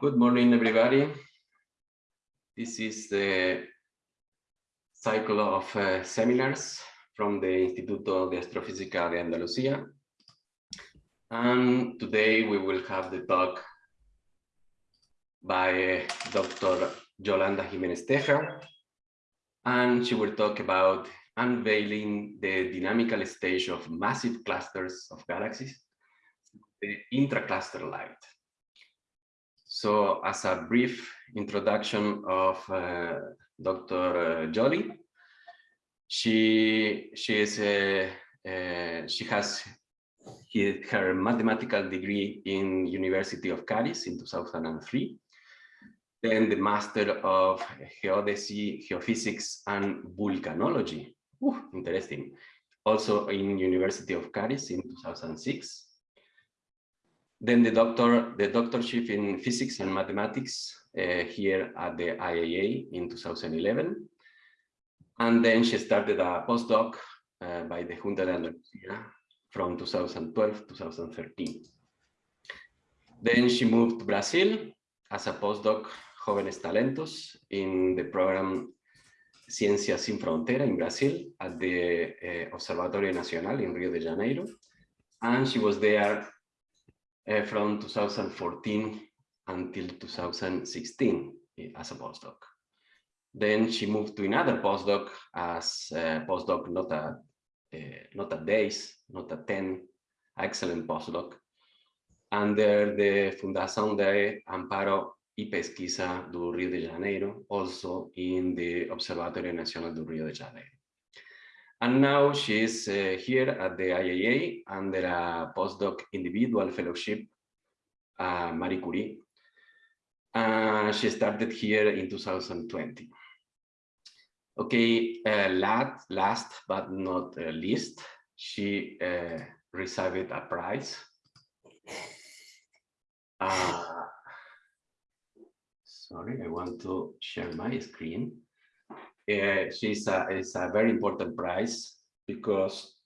Good morning, everybody. This is the cycle of uh, seminars from the Instituto de Astrofísica de Andalucía. And today we will have the talk by Dr. Yolanda Jimenez Teja, and she will talk about unveiling the dynamical stage of massive clusters of galaxies, the intracluster light. So as a brief introduction of uh, Dr. Joly, she, she, is, uh, uh, she has her mathematical degree in University of Cádiz in 2003 then the Master of Geodesy, Geophysics, and Volcanology. Ooh, interesting. Also in University of Cádiz in 2006. Then the doctor, the doctorship in physics and mathematics uh, here at the IAA in 2011. And then she started a postdoc uh, by the Junta de Andalucía from 2012 2013. Then she moved to Brazil as a postdoc Jóvenes Talentos in the program Ciencia Sin Frontera in Brazil at the uh, Observatorio Nacional in Rio de Janeiro. And she was there uh, from 2014 until 2016 as a postdoc. Then she moved to another postdoc as a postdoc not a, uh, not at days, not a 10, excellent postdoc, under the Fundação de Amparo y Pesquisa do Rio de Janeiro, also in the Observatorio Nacional do Rio de Janeiro. And now she's uh, here at the IAA under a postdoc individual fellowship, uh, Marie Curie. Uh, she started here in 2020. Okay, uh, last, last but not uh, least, she uh, received a prize. Sorry, I want to share my screen. Uh, she's a, it's a very important prize because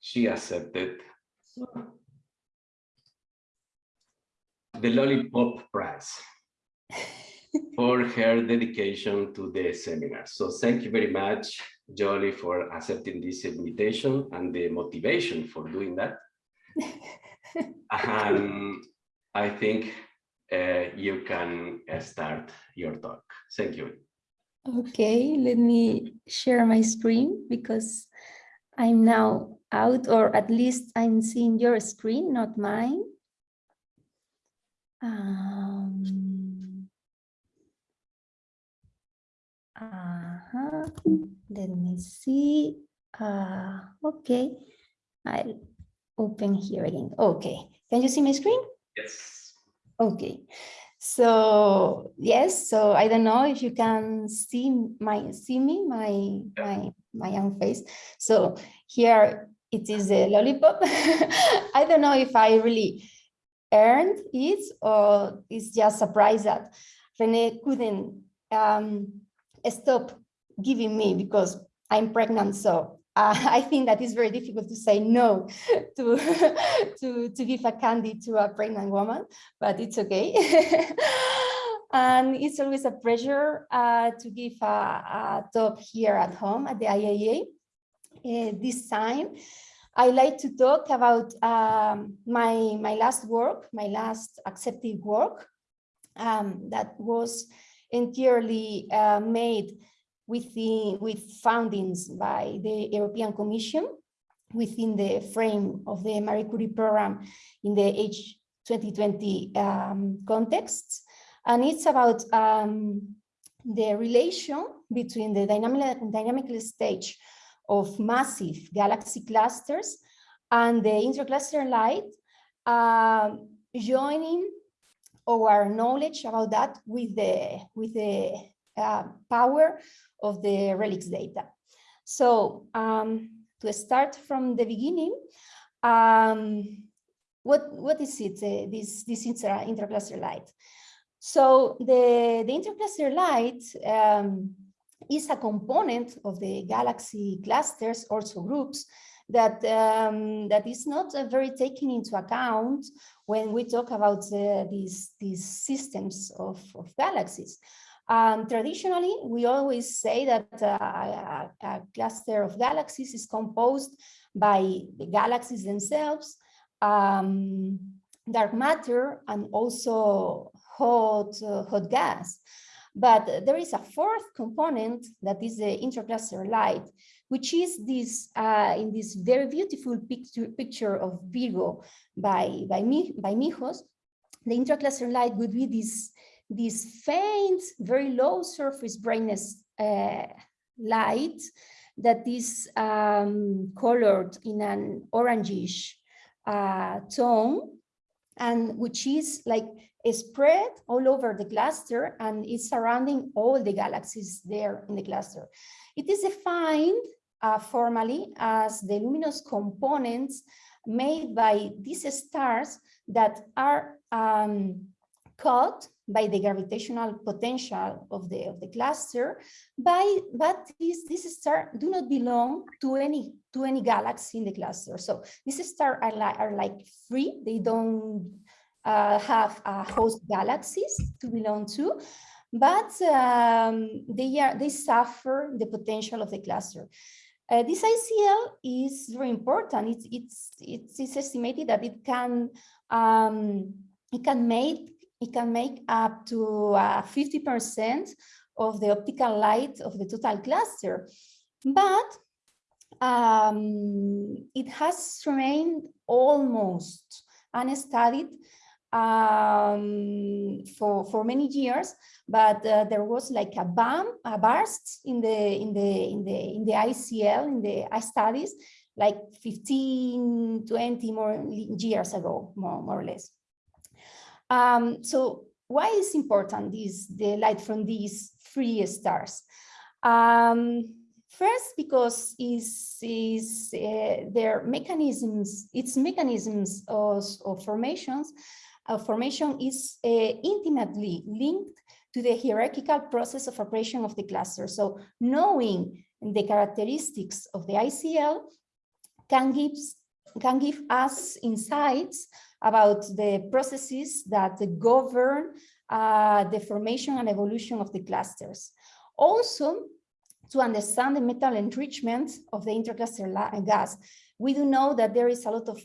she accepted the Lollipop Prize for her dedication to the seminar. So thank you very much, Joly, for accepting this invitation and the motivation for doing that. and I think uh, you can uh, start your talk. Thank you. Okay, let me share my screen because I'm now out or at least I'm seeing your screen, not mine. Um, uh -huh. Let me see. Uh, okay, I'll open here again. Okay, can you see my screen? Yes. Okay, so yes, so I don't know if you can see my see me my my my young face. So here it is a lollipop. I don't know if I really earned it or it's just surprised that Rene couldn't um, stop giving me because I'm pregnant. So uh, I think that it's very difficult to say no to, to, to give a candy to a pregnant woman, but it's okay. and it's always a pleasure uh, to give a, a, talk here at home at the IAA. Uh, this time, I like to talk about um, my, my last work, my last accepted work um, that was entirely uh, made within, with foundings by the European Commission within the frame of the Marie Curie program in the H 2020 um, context. And it's about um, the relation between the dynamic, dynamical stage of massive galaxy clusters and the intercluster light, uh, joining our knowledge about that with the with the uh, power of the RELICS data. So um, to start from the beginning, um, what, what is it, uh, this, this inter intercluster light? So the, the intercluster light um, is a component of the galaxy clusters, also groups, that um, that is not uh, very taken into account when we talk about uh, these these systems of, of galaxies. Um, traditionally, we always say that uh, a, a, cluster of galaxies is composed by the galaxies themselves, um, dark matter, and also hot, uh, hot gas. But there is a fourth component that is the intercluster light, which is this uh, in this very beautiful picture, picture of Virgo by, by, me by Mihos. The intercluster light would be this this faint, very low surface brightness uh, light that is um, colored in an orangish uh, tone and which is like spread all over the cluster and is surrounding all the galaxies there in the cluster. It is defined uh, formally as the luminous components made by these stars that are um, caught by the gravitational potential of the of the cluster by but these these stars do not belong to any to any galaxy in the cluster. So these stars are like are like free. They don't uh, have uh, host galaxies to belong to but um, they are they suffer the potential of the cluster. Uh, this ICL is very important. It's, it's, it's, it's estimated that it can um, it can make it can make up to 50% uh, of the optical light of the total cluster. But um, it has remained almost unstudied um, for for many years, but uh, there was like a bump, a burst in the in the in the in the ICL in the studies, like 15, 20 more years ago, more more or less. Um, so why is important this the light from these three stars? Um, first, because is is uh, their mechanisms, its mechanisms of, of formations, uh, formation is uh, intimately linked to the hierarchical process of operation of the cluster. So knowing the characteristics of the ICL can give can give us insights about the processes that govern uh, the formation and evolution of the clusters. Also, to understand the metal enrichment of the intercluster gas, we do know that there is a lot of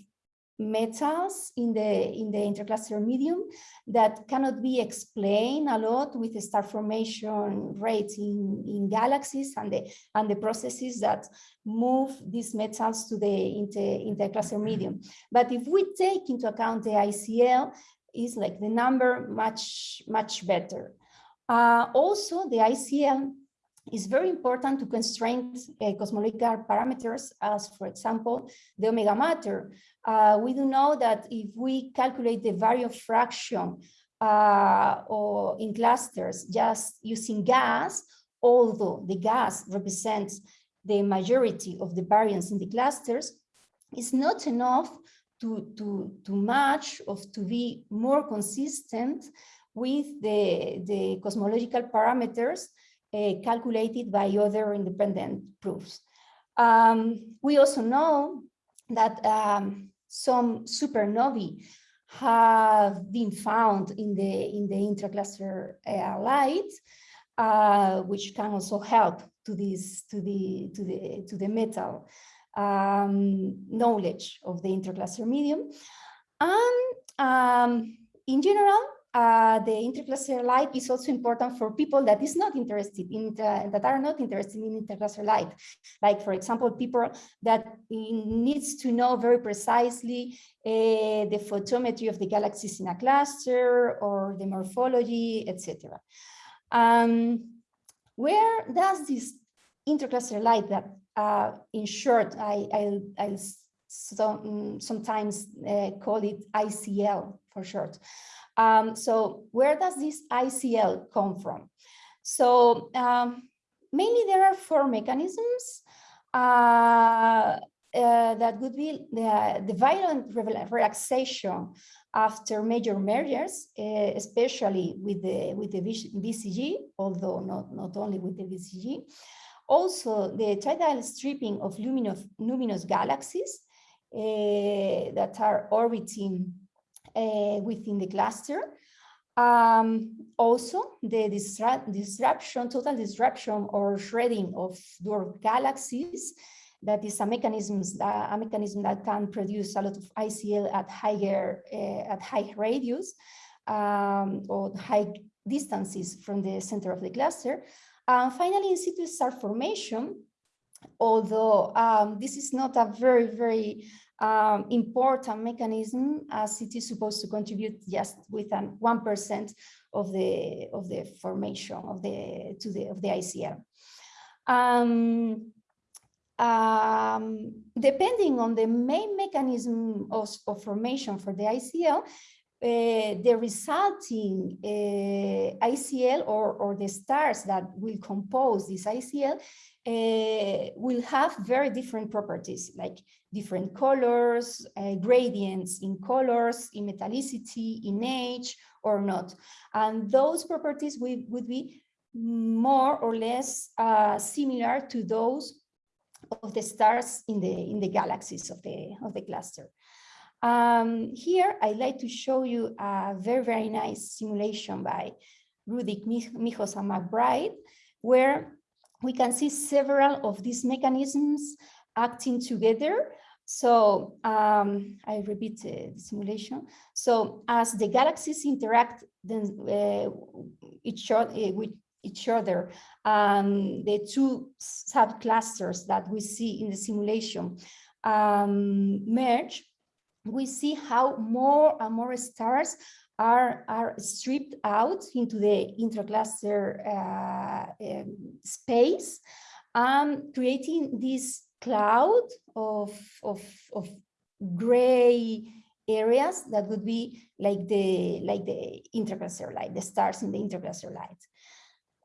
metals in the in the intercluster medium that cannot be explained a lot with the star formation rates in in galaxies and the and the processes that move these metals to the inter, intercluster medium. But if we take into account the icl is like the number much much better. Uh, also the icl is very important to constrain uh, cosmological parameters as, for example, the omega matter, uh, we do know that if we calculate the baryon fraction uh, or in clusters just using gas, although the gas represents the majority of the baryons in the clusters, it's not enough to, to, to match or to be more consistent with the, the cosmological parameters calculated by other independent proofs. Um, we also know that um, some supernovae have been found in the in the intracluster uh, light, uh, which can also help to this to the to the to the metal um, knowledge of the intercluster medium. And um, in general, uh, the intercluster light is also important for people that is not interested in the, that are not interested in intercluster light. Like, for example, people that needs to know very precisely uh, the photometry of the galaxies in a cluster or the morphology, etc. Um, where does this intercluster light that, uh, in short, I, I, I so, sometimes uh, call it ICL for short. Um, so where does this ICL come from? So um, mainly there are four mechanisms uh, uh, that would be the, the violent relaxation after major mergers, uh, especially with the with the BCG, although not not only with the BCG. Also, the tidal stripping of luminous, luminous galaxies uh, that are orbiting within the cluster. Um, also, the disrupt, disruption, total disruption or shredding of dwarf galaxies that is a mechanism, a mechanism that can produce a lot of ICL at higher uh, at high radius um, or high distances from the center of the cluster. And finally, in situ star formation, although um, this is not a very, very um, important mechanism as it is supposed to contribute just with an 1% of the of the formation of the to the of the ICL. Um, um, depending on the main mechanism of, of formation for the ICL, uh, the resulting uh, ICL or, or the stars that will compose this ICL uh, will have very different properties like different colors, uh, gradients in colors, in metallicity, in age or not. And those properties will, would be more or less uh, similar to those of the stars in the in the galaxies of the of the cluster. Um, here, I'd like to show you a very, very nice simulation by Rudick Mihos and McBride, where we can see several of these mechanisms acting together. So um, I repeat uh, the simulation. So as the galaxies interact then uh, each other, uh, with each other, um, the two subclusters that we see in the simulation um, merge, we see how more and more stars are, are stripped out into the intracluster uh, um, space, um, creating this cloud of, of, of gray areas that would be like the like the intracluster light, the stars in the intracluster light.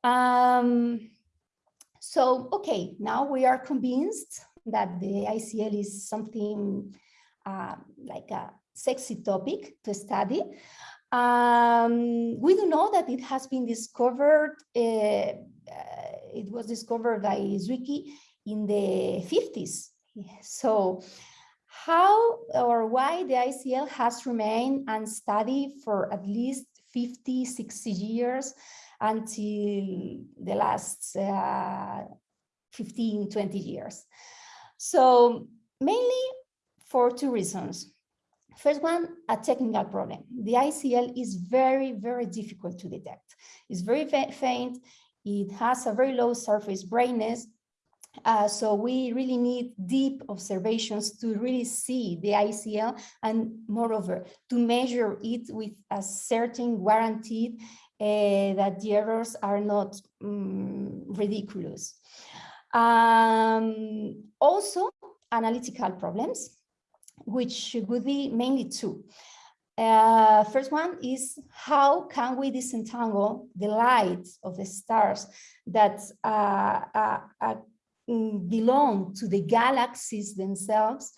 Um, so, okay, now we are convinced that the ICL is something uh, like a sexy topic to study. Um, we do know that it has been discovered, uh, uh, it was discovered by Zwicky in the 50s. So how or why the ICL has remained unstudied for at least 50, 60 years until the last uh, 15, 20 years. So mainly for two reasons. First one, a technical problem. The ICL is very, very difficult to detect. It's very faint. It has a very low surface brightness. Uh, so we really need deep observations to really see the ICL and moreover, to measure it with a certain guaranteed uh, that the errors are not um, ridiculous. Um, also, analytical problems which would be mainly two. Uh, first one is how can we disentangle the light of the stars that uh, uh, uh mm, belong to the galaxies themselves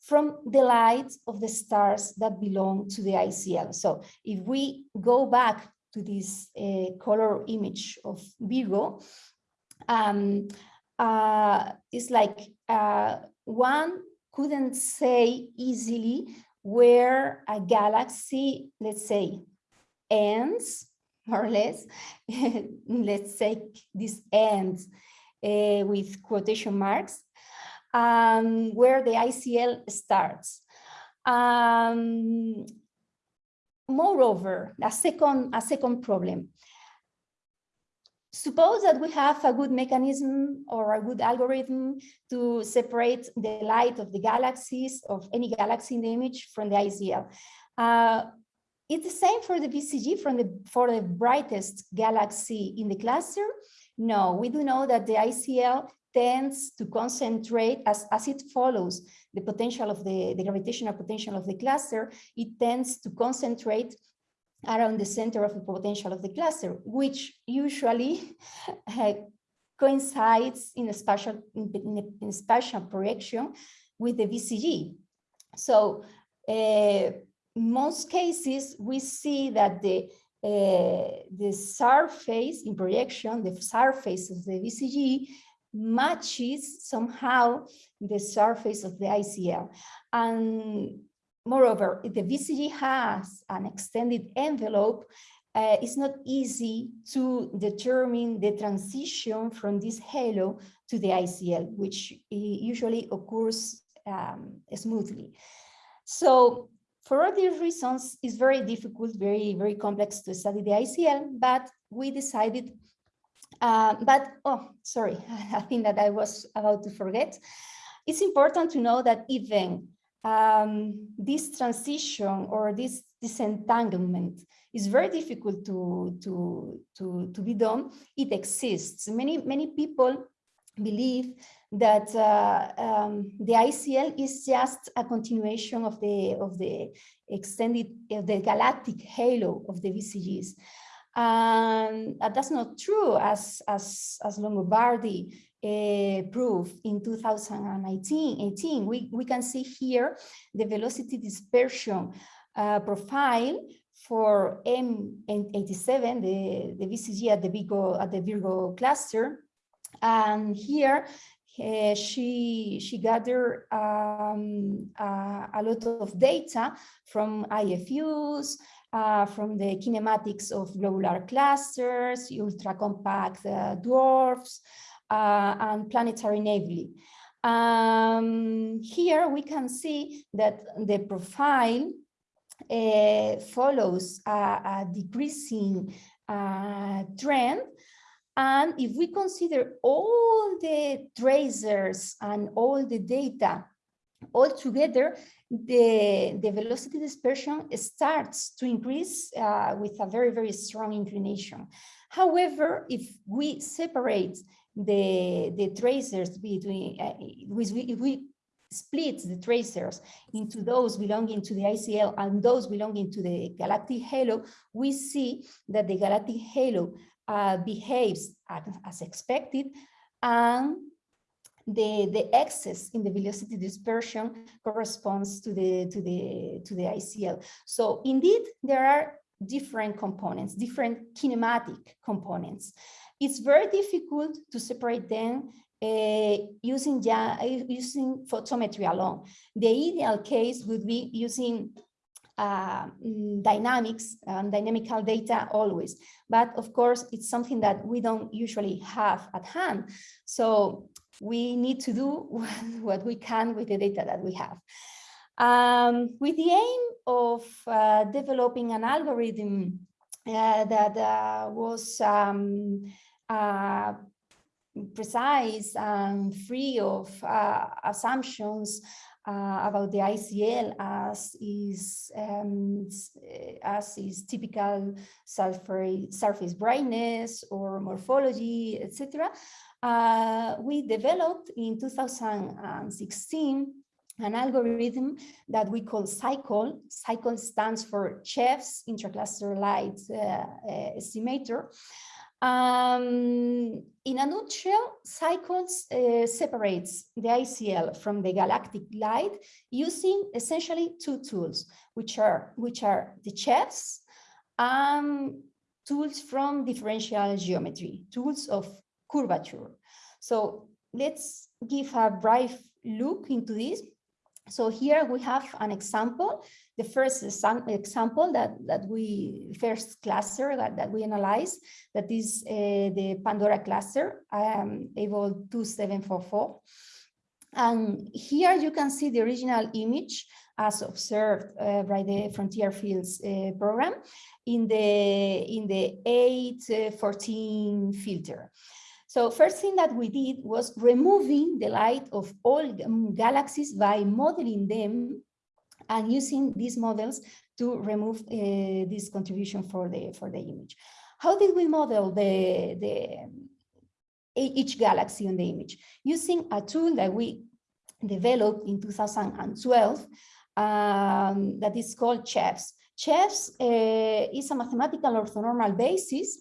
from the light of the stars that belong to the ICL. So if we go back to this uh, color image of Virgo, um, uh, it's like one couldn't say easily where a galaxy, let's say, ends, more or less, let's say this ends uh, with quotation marks, um, where the ICL starts. Um, moreover, a second, a second problem, Suppose that we have a good mechanism or a good algorithm to separate the light of the galaxies of any galaxy in the image from the ICL. Uh, it's the same for the BCG from the, for the brightest galaxy in the cluster. No, we do know that the ICL tends to concentrate as, as it follows the potential of the, the gravitational potential of the cluster, it tends to concentrate around the center of the potential of the cluster, which usually uh, coincides in a spatial in, in spatial projection with the BCG. So uh, most cases we see that the uh, the surface in projection, the surface of the BCG matches somehow the surface of the ICL. And moreover, if the BCG has an extended envelope, uh, it's not easy to determine the transition from this halo to the ICL, which usually occurs um, smoothly. So for all these reasons, it's very difficult, very, very complex to study the ICL, but we decided, uh, but, oh, sorry, I think that I was about to forget. It's important to know that even um, this transition or this disentanglement is very difficult to, to, to, to be done. It exists. Many, many people believe that uh, um, the ICL is just a continuation of the of the extended the galactic halo of the BCGs. And that's not true, as as as Longobardi uh, proved in 2019. 18, we we can see here the velocity dispersion uh, profile for M87, the the BCG at the Virgo at the Virgo cluster. And here uh, she she gathered um, uh, a lot of data from IFUs, uh, from the kinematics of globular clusters, ultra-compact uh, dwarfs, uh, and planetary nebulae. Um, here we can see that the profile uh, follows a, a decreasing trend and if we consider all the tracers and all the data all together, the, the velocity dispersion starts to increase uh, with a very, very strong inclination. However, if we separate the, the tracers between, uh, if we split the tracers into those belonging to the ICL and those belonging to the galactic halo, we see that the galactic halo uh, behaves as, as, expected and the, the excess in the velocity dispersion corresponds to the, to, the, to the ICL. So indeed, there are different components, different kinematic components. It's very difficult to separate them uh, using, using photometry alone. The ideal case would be using uh, dynamics and dynamical data always. But of course, it's something that we don't usually have at hand. So we need to do what we can with the data that we have. Um, with the aim of uh, developing an algorithm uh, that uh, was um, uh, precise and free of uh, assumptions uh, about the ICL as is um, as is typical surface brightness or morphology, etc. Uh, we developed in 2016 an algorithm that we call CICLE. CICLE stands for CHEFs Intracluster Light uh, uh, Estimator. Um, in a nutshell, CICLEs uh, separates the ICL from the galactic light using essentially two tools, which are which are the chefs and tools from differential geometry, tools of curvature. So let's give a brief look into this. So here we have an example, the first example that, that we, first cluster that, that we analyze, that is uh, the Pandora cluster, um, Abell 2744. And here you can see the original image as observed uh, by the Frontier Fields uh, program in the, in the 814 filter. So first thing that we did was removing the light of all galaxies by modeling them and using these models to remove uh, this contribution for the for the image. How did we model the, the each galaxy on the image? Using a tool that we developed in 2012 um, that is called CHEFS. CHEFS uh, is a mathematical orthonormal basis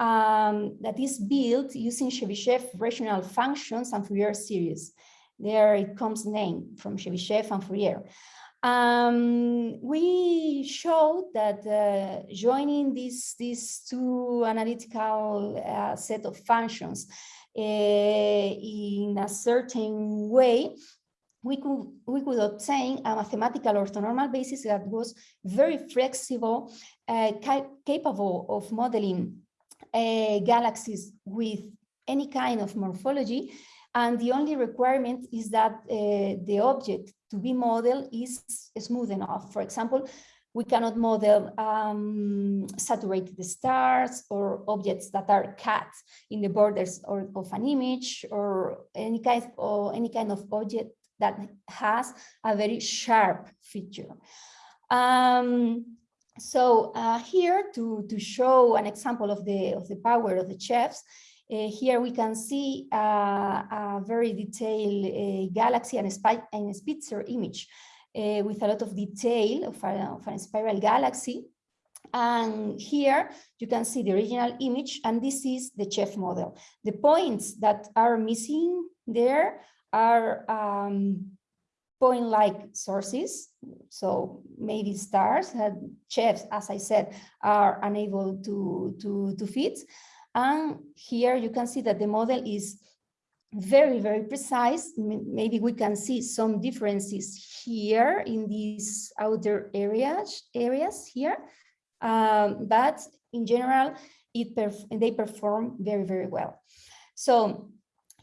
um, that is built using Chebyshev rational functions and Fourier series. There it comes name from Chebyshev and Fourier. Um, we showed that uh, joining these, these two analytical uh, set of functions in a certain way, we could we could obtain a mathematical orthonormal basis that was very flexible, uh, ca capable of modeling uh, galaxies with any kind of morphology. And the only requirement is that uh, the object to be modeled is smooth enough. For example, we cannot model um, saturated stars or objects that are cut in the borders or, of an image or any kind or any kind of object that has a very sharp feature. Um, so uh, here to, to show an example of the, of the power of the chefs, uh, here we can see uh, a very detailed uh, galaxy and, a, and a Spitzer image uh, with a lot of detail of a, of a spiral galaxy. And here you can see the original image, and this is the chef model. The points that are missing there are um, point-like sources. So maybe stars, chefs, as I said, are unable to, to, to fit. And here you can see that the model is very, very precise. Maybe we can see some differences here in these outer areas, areas here. Um, but in general, it perf they perform very, very well. So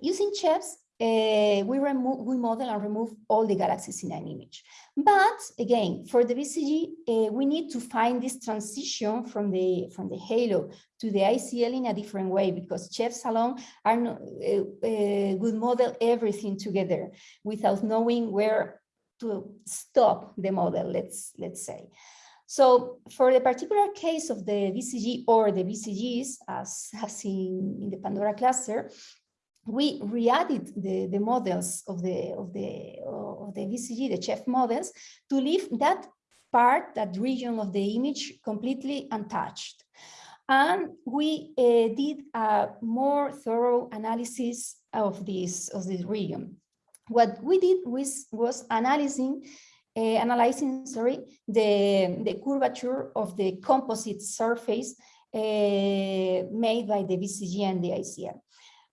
using chefs, uh, we remove, we model and remove all the galaxies in an image. But again, for the BCG, uh, we need to find this transition from the from the halo to the ICL in a different way because chefs alone are not, uh, uh, would model everything together without knowing where to stop the model. Let's let's say. So for the particular case of the BCG or the BCGs, as in, in the Pandora cluster, we re-added the, the models of the of the of the BCG, the chef models, to leave that part, that region of the image completely untouched. And we uh, did a more thorough analysis of this of this region. What we did was was analyzing uh, analyzing sorry the the curvature of the composite surface uh, made by the BCG and the ICL.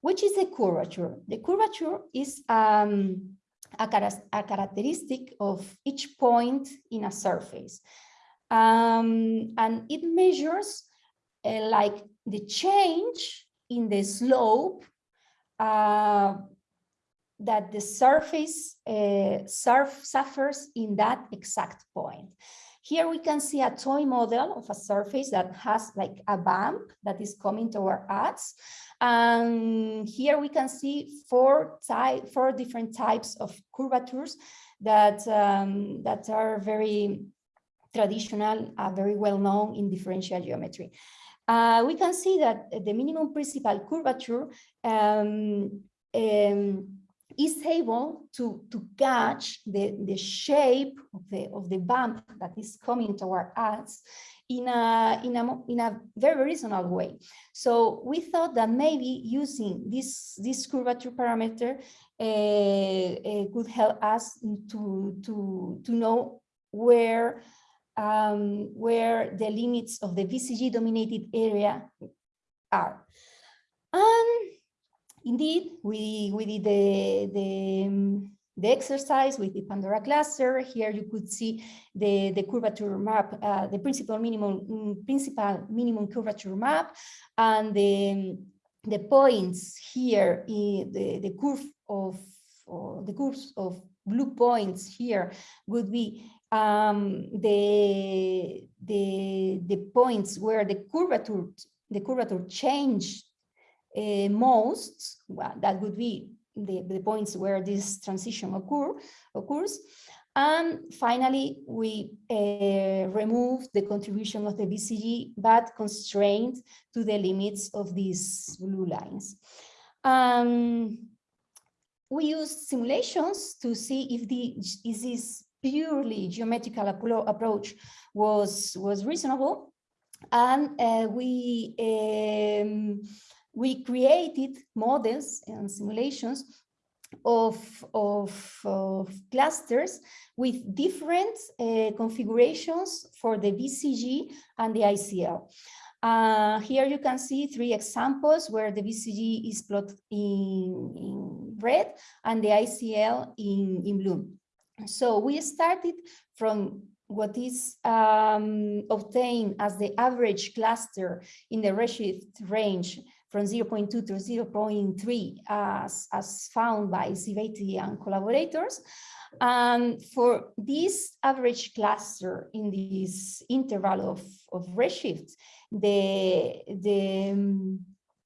Which is the curvature? The curvature is um, a, a, characteristic of each point in a surface. Um, and it measures uh, like the change in the slope uh, that the surface uh, surf suffers in that exact point. Here we can see a toy model of a surface that has like a bump that is coming toward us. And here we can see four, type, four different types of curvatures that, um, that are very traditional, uh, very well known in differential geometry. Uh, we can see that the minimum principal curvature um, um, is able to, to catch the, the shape of the, of the bump that is coming toward us in a, in, a, in a very reasonable way. So we thought that maybe using this, this curvature parameter uh, uh, could help us to, to, to know where, um, where the limits of the BCG dominated area are. And indeed, we, we did the, the, um, the exercise with the Pandora cluster. Here you could see the, the curvature map, uh, the principal minimum, mm, principal minimum curvature map, and the, the points here, the, the curve of, the curves of blue points here would be um, the, the, the points where the curvature, the curvature changed uh, most, well, that would be the, the points where this transition occur, occurs. And finally, we uh, remove the contribution of the BCG, but constrained to the limits of these blue lines. Um, we used simulations to see if the is this purely geometrical approach was was reasonable, and uh, we um, we created models and simulations of, of, of clusters with different uh, configurations for the BCG and the ICL. Uh, here you can see three examples where the BCG is plotted in, in red and the ICL in, in blue. So we started from what is um, obtained as the average cluster in the redshift range from 0.2 to 0.3 as, as found by Zibetti and collaborators. And for this average cluster in this interval of, of redshift, the, the, um,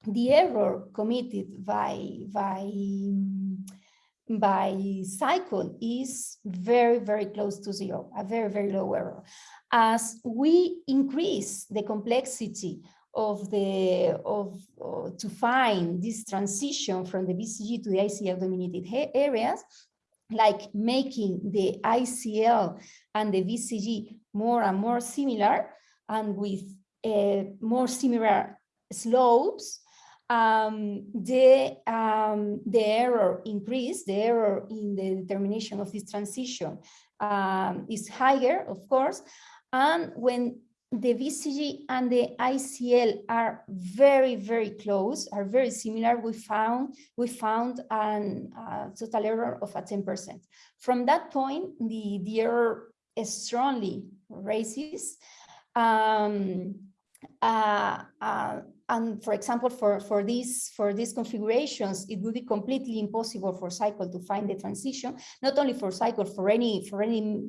the error committed by, by by CICLE is very, very close to zero, a very, very low error. As we increase the complexity of the of uh, to find this transition from the BCG to the ICL dominated areas, like making the ICL and the BCG more and more similar and with uh, more similar slopes, um, the, um, the error increase, the error in the determination of this transition um, is higher, of course. And when the BCG and the ICL are very, very close, are very similar, we found we found an uh, total error of a 10%. From that point, the, the error strongly raises. Um, uh, uh, and for example, for, for these for these configurations, it would be completely impossible for CICLE to find the transition, not only for CICLE, for any for any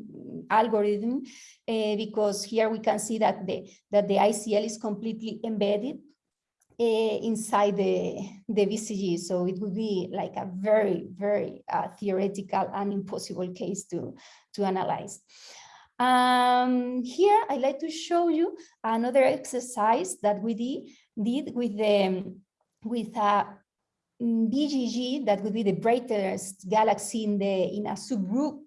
algorithm, uh, because here we can see that the that the ICL is completely embedded uh, inside the the BCG. So it would be like a very very uh, theoretical and impossible case to to analyze. Um, here I'd like to show you another exercise that we did, did with the with a BCG that would be the brightest galaxy in the in a subgroup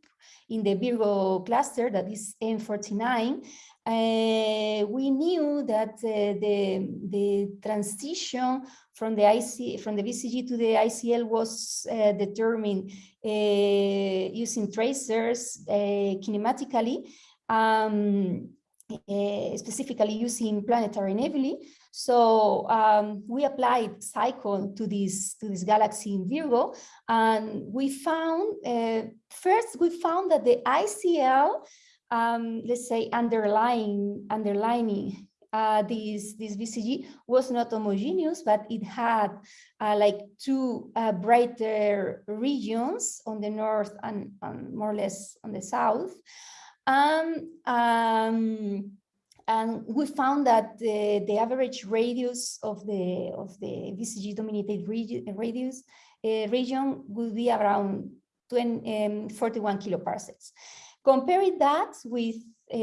in the Virgo cluster that is M49. Uh, we knew that uh, the the transition from the IC from the BCG to the ICL was uh, determined uh, using tracers uh, kinematically, um, uh, specifically using planetary nebulae. So um, we applied CICLE to this to this galaxy in Virgo, and we found uh, first we found that the ICL, um, let's say underlying underlining uh, this this BCG was not homogeneous, but it had uh, like two uh, brighter regions on the north and, and, more or less on the south. Um, and we found that the, the average radius of the of the BCG dominated radius uh, region would be around 20, um, 41 kiloparsecs. Comparing that with uh,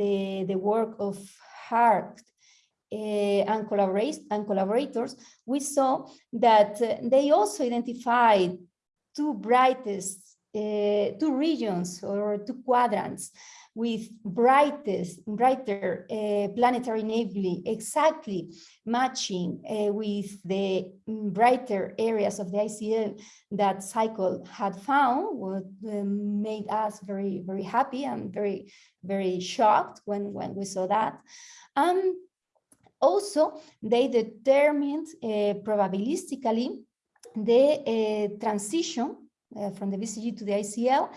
the, the work of Hart uh, and, and collaborators, we saw that uh, they also identified two brightest, uh, two regions or two quadrants with brightest, brighter uh, planetary nebulae exactly matching uh, with the brighter areas of the ICL that CICLE had found, what uh, made us very, very happy and very, very shocked when, when we saw that. Um, also, they determined uh, probabilistically the transition uh, from the BCG to the ICL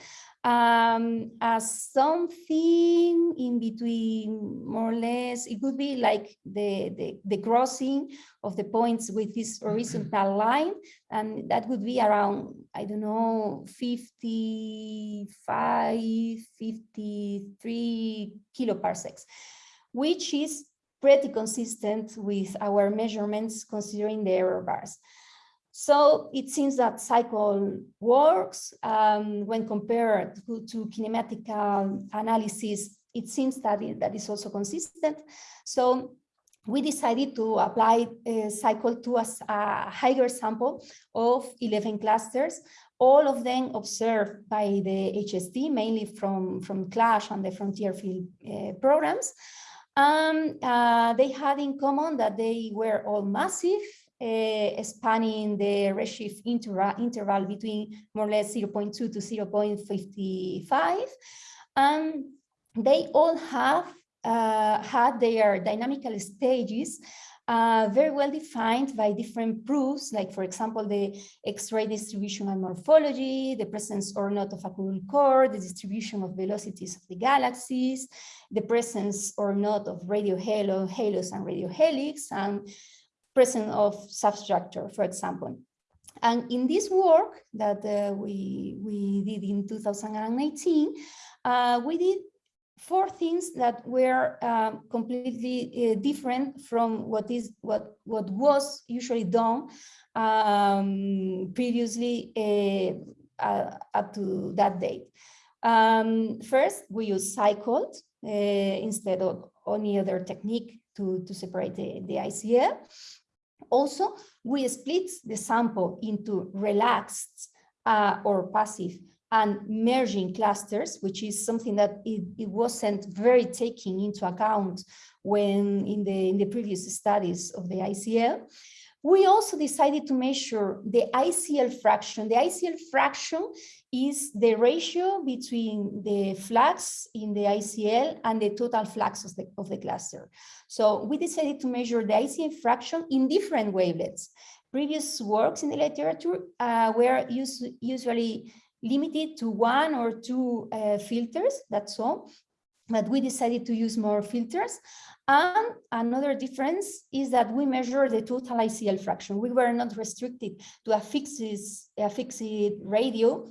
um, as something in between, more or less, it would be like the, the, the crossing of the points with this horizontal line, and that would be around, I don't know, 55, 53 kiloparsecs, which is pretty consistent with our measurements considering the error bars. So it seems that CICLE works um, when compared to, to kinematic analysis. It seems that it, that is also consistent. So we decided to apply a CICLE to a, a higher sample of 11 clusters, all of them observed by the HST, mainly from, from CLASH and the frontier field uh, programs. Um, uh, they had in common that they were all massive uh, spanning the redshift interval, interval between more or less 0.2 to 0.55. And they all have uh, had their dynamical stages uh, very well defined by different proofs, like for example, the X-ray distribution and morphology, the presence or not of a cool core, the distribution of velocities of the galaxies, the presence or not of radio halo, halos and radio relics, and presence of substructure, for example. And in this work that uh, we, we did in 2018, uh, we did four things that were uh, completely different from what is what what was usually done um, previously uh, uh up to that date. Um, first, we use cycled uh, instead of any other technique to, to separate the, the ICL. Also, we split the sample into relaxed uh, or passive and merging clusters, which is something that it, it wasn't very taking into account when in the, in the previous studies of the ICL. We also decided to measure the ICL fraction. The ICL fraction is the ratio between the flux in the ICL and the total flux of the, of the cluster. So we decided to measure the ICL fraction in different wavelengths. Previous works in the literature uh, were us usually limited to one or two uh, filters, that's all. But we decided to use more filters. And another difference is that we measure the total ICL fraction. We were not restricted to a fixed, a fixed radio,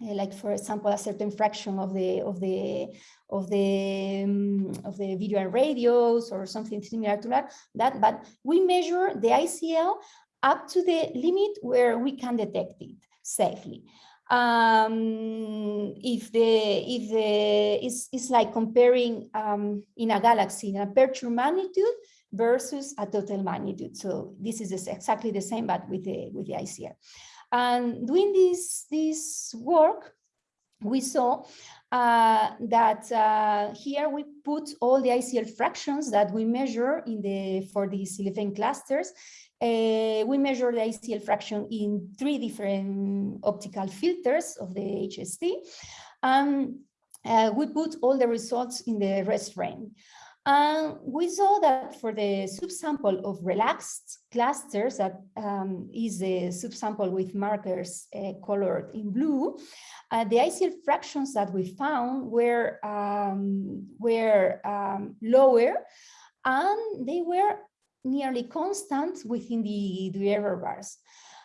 uh, like for example, a certain fraction of the of the of the um, of the video and radios or something similar to that. That, but we measure the ICL up to the limit where we can detect it safely um, if the if the it's, it's like comparing um, in a galaxy in a aperture magnitude versus a total magnitude. So this is exactly the same, but with the with the ICL. And doing this this work, we saw uh, that uh, here we put all the ICL fractions that we measure in the for these 11 clusters uh, we measure the ICL fraction in three different optical filters of the HST. Um, uh, we put all the results in the rest frame. And we saw that for the subsample of relaxed clusters, that um, is the subsample with markers uh, colored in blue, uh, the ICL fractions that we found were, um, were um, lower and they were nearly constant within the, error bars.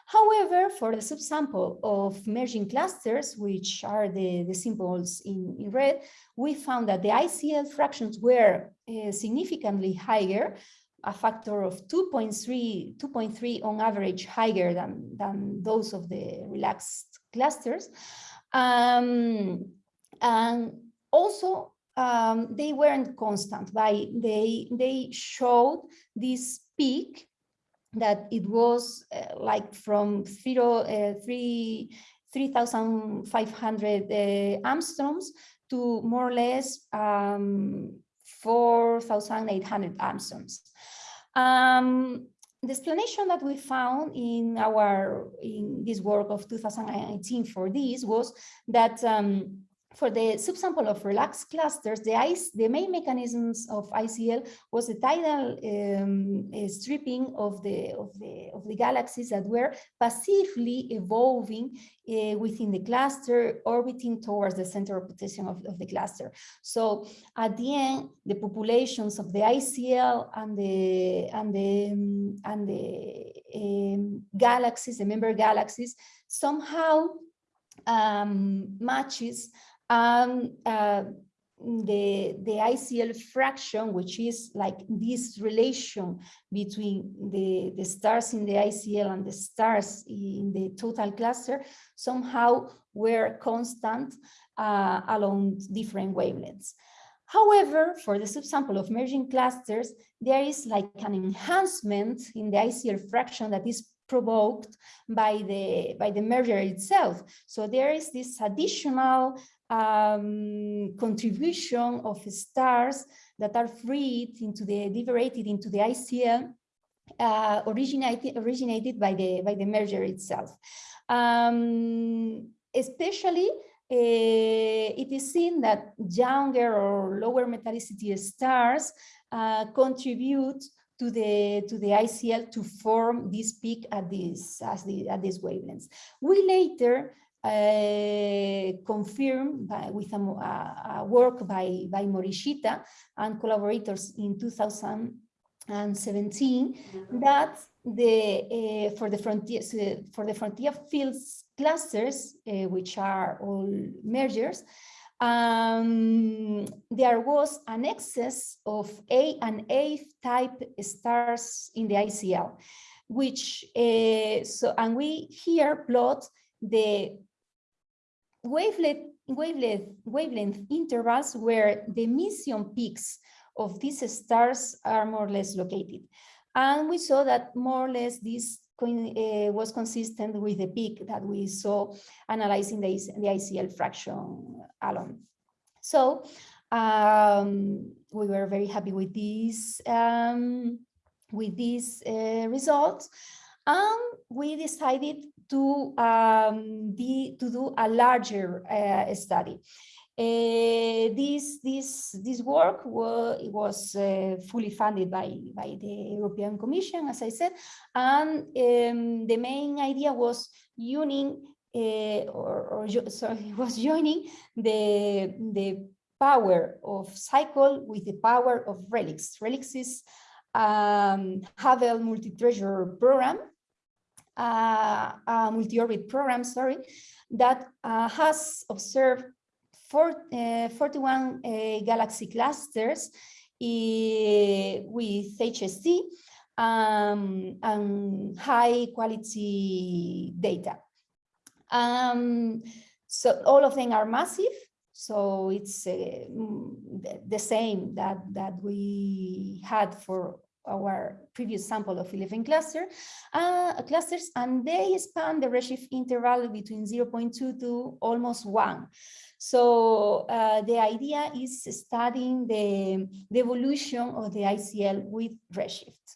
However, for the subsample of merging clusters, which are the, the symbols in, in red, we found that the ICL fractions were uh, significantly higher, a factor of 2.3 2.3 on average higher than, than those of the relaxed clusters. Um, and also um, they weren't constant. By they they showed this peak that it was uh, like from zero uh, three 3,500 uh, to more or less um, 4,800 angstroms. Um, the explanation that we found in our in this work of 2019 for this was that um, for the subsample of relaxed clusters, the, ice, the main mechanisms of ICL was the tidal um, uh, stripping of the, of, the, of the galaxies that were passively evolving uh, within the cluster, orbiting towards the center of of, of, the cluster. So at the end, the populations of the ICL and the, and the, um, and the um, galaxies, the member galaxies, somehow um, matches um, uh, the, the ICL fraction, which is like this relation between the, the stars in the ICL and the stars in the total cluster, somehow were constant uh, along different wavelengths. However, for the subsample of merging clusters, there is like an enhancement in the ICL fraction that is provoked by the by the merger itself. So there is this additional um, contribution of stars that are freed into the liberated into the ICL uh, originated originated by the by the merger itself. Um, especially it is seen that younger or lower metallicity stars uh, contribute to the to the ICL to form this peak at this as the at these wavelengths. We later uh, confirmed by, with a, a, work by by Morishita and collaborators in 2017 that the uh, for the frontier for the frontier fields clusters uh, which are all mergers um, there was an excess of A and A type stars in the ICL, which uh, so and we here plot the wavelength wavelength wavelength intervals where the emission peaks of these stars are more or less located. And we saw that more or less this uh, was consistent with the peak that we saw analyzing the, the ICL fraction alone. So um, we were very happy with these um, with these uh, results, and we decided to um, be to do a larger uh, study. Uh, this this this work was, was uh, fully funded by by the European Commission, as I said, and um, the main idea was uniting uh, or, or sorry was joining the the power of CICLE with the power of RELICS. RELICS is um, Hubble multi-treasure program, multi-orbit program, sorry, that uh, has observed four, uh, 41 uh, galaxy clusters uh, with HST um, and high quality data. Um, so all of them are massive. So it's uh, the same that, that we had for our previous sample of 11 cluster, uh, clusters, and they span the redshift interval between 0.2 to almost 1. So uh, the idea is studying the, the, evolution of the ICL with redshift.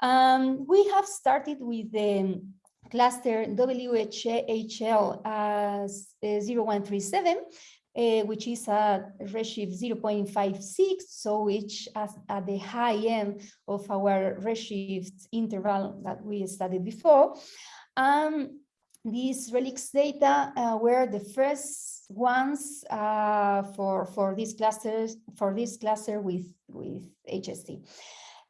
Um, we have started with the cluster WHL uh, 0137, uh, which is a redshift 0.56, so which is at the high end of our redshift interval that we studied before. Um, these RELICS data uh, were the first ones uh, for for this clusters for this cluster with with HST.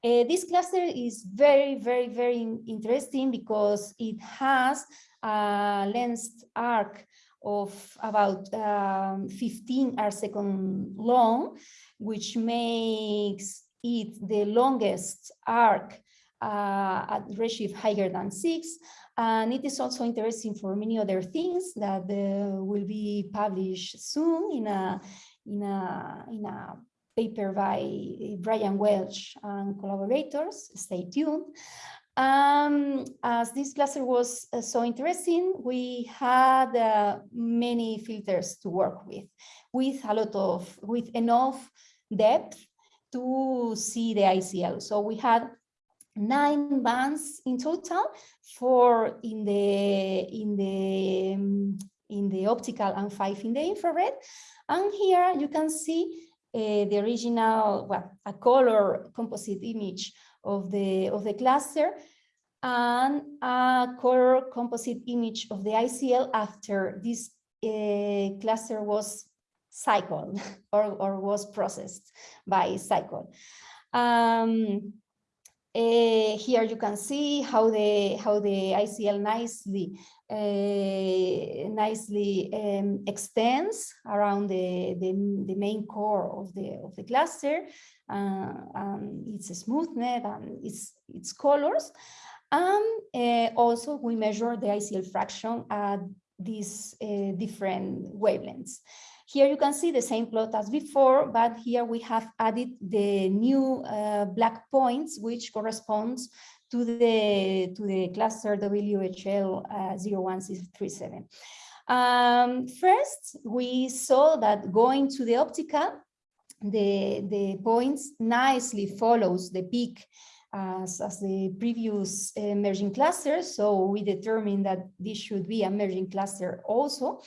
Uh, this cluster is very, very, very interesting because it has a length arc of about um, 15 arc second long, which makes it the longest arc uh, at redshift higher than six. And it is also interesting for many other things that uh, will be published soon in a in a in a paper by Brian Welch and collaborators. Stay tuned. Um, as this cluster was uh, so interesting, we had uh, many filters to work with, with a lot of, with enough depth to see the ICL. So we had nine bands in total, four in the in the um, in the optical and five in the infrared. And here you can see uh, the original, well, a color composite image of the, of the cluster and a color composite image of the ICL after this uh, cluster was cycled or, or was processed by CICLE. Um, uh, here you can see how the how the ICL nicely nicely um, extends around the, the, the main core of the of the cluster uh, and its smoothness and its its colors and uh, also we measure the ICL fraction at these uh, different wavelengths. Here you can see the same plot as before, but here we have added the new uh, black points, which corresponds to the, to the cluster WHL uh, 01637. Um, first, we saw that going to the optical, the, the points nicely follows the peak as, as the previous uh, merging cluster. So we determined that this should be a merging cluster also.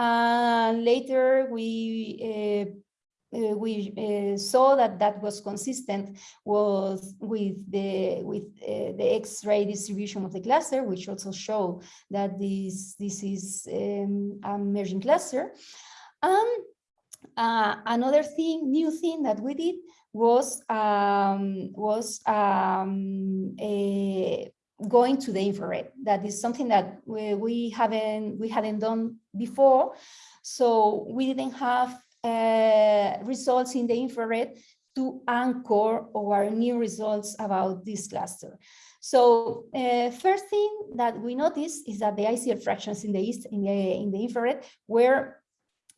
And later we uh, uh, we uh, saw that that was consistent was with the with uh, the X-ray distribution of the cluster, which also show that this this is um, a merging cluster. Uh, another thing, new thing that we did was um, was um, a, going to the infrared. That is something that we, we haven't we hadn't done before. So we didn't have uh, results in the infrared to anchor our new results about this cluster. So uh, first thing that we noticed is that the ICL fractions in the east in the in the infrared were